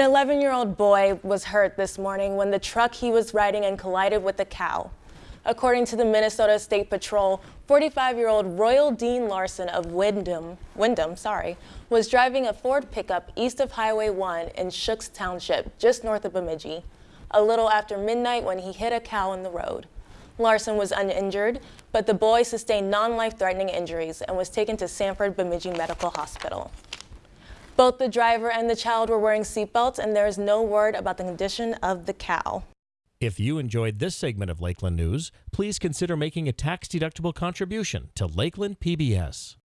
An 11-year-old boy was hurt this morning when the truck he was riding in collided with a cow. According to the Minnesota State Patrol, 45-year-old Royal Dean Larson of Windham, Windham sorry, was driving a Ford pickup east of Highway 1 in Shooks Township, just north of Bemidji, a little after midnight when he hit a cow in the road. Larson was uninjured, but the boy sustained non-life-threatening injuries and was taken to Sanford Bemidji Medical Hospital. Both the driver and the child were wearing seatbelts, and there is no word about the condition of the cow. If you enjoyed this segment of Lakeland News, please consider making a tax-deductible contribution to Lakeland PBS.